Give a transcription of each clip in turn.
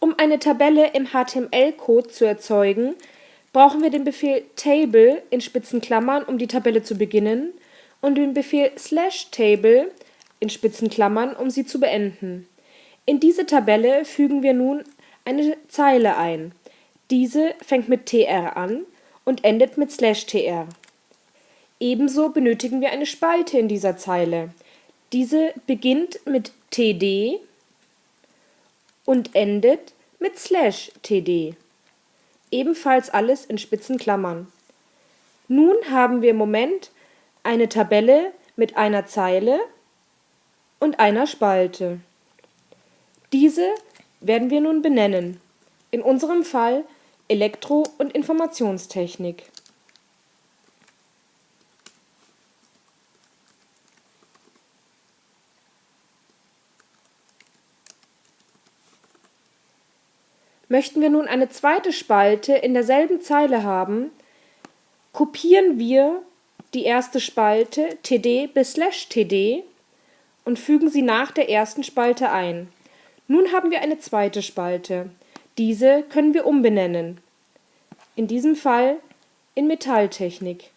Um eine Tabelle im HTML-Code zu erzeugen, brauchen wir den Befehl table um die Tabelle zu beginnen, und den Befehl slash table um sie zu beenden. In diese Tabelle fügen wir nun eine Zeile ein. Diese fängt mit tr an und endet mit slash tr. Ebenso benötigen wir eine Spalte in dieser Zeile. Diese beginnt mit td und endet mit slash td. Ebenfalls alles in spitzen Klammern. Nun haben wir im Moment eine Tabelle mit einer Zeile und einer Spalte. Diese werden wir nun benennen. In unserem Fall Elektro- und Informationstechnik. Möchten wir nun eine zweite Spalte in derselben Zeile haben, kopieren wir die erste Spalte td bis td und fügen sie nach der ersten Spalte ein. Nun haben wir eine zweite Spalte. Diese können wir umbenennen. In diesem Fall in Metalltechnik.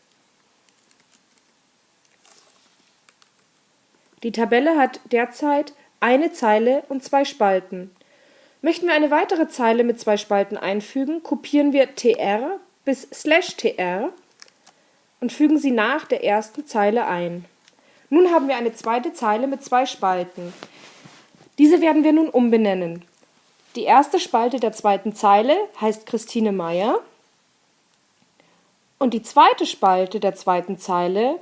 Die Tabelle hat derzeit eine Zeile und zwei Spalten. Möchten wir eine weitere Zeile mit zwei Spalten einfügen, kopieren wir tr bis tr und fügen sie nach der ersten Zeile ein. Nun haben wir eine zweite Zeile mit zwei Spalten. Diese werden wir nun umbenennen. Die erste Spalte der zweiten Zeile heißt Christine Meyer und die zweite Spalte der zweiten Zeile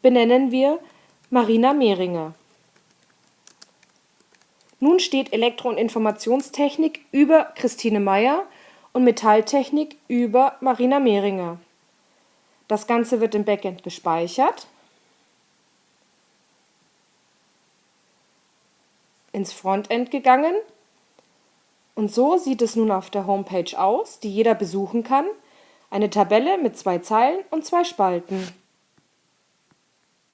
benennen wir Marina Mehringer. Nun steht Elektro- und Informationstechnik über Christine Meyer und Metalltechnik über Marina Mehringer. Das Ganze wird im Backend gespeichert, ins Frontend gegangen und so sieht es nun auf der Homepage aus, die jeder besuchen kann. Eine Tabelle mit zwei Zeilen und zwei Spalten.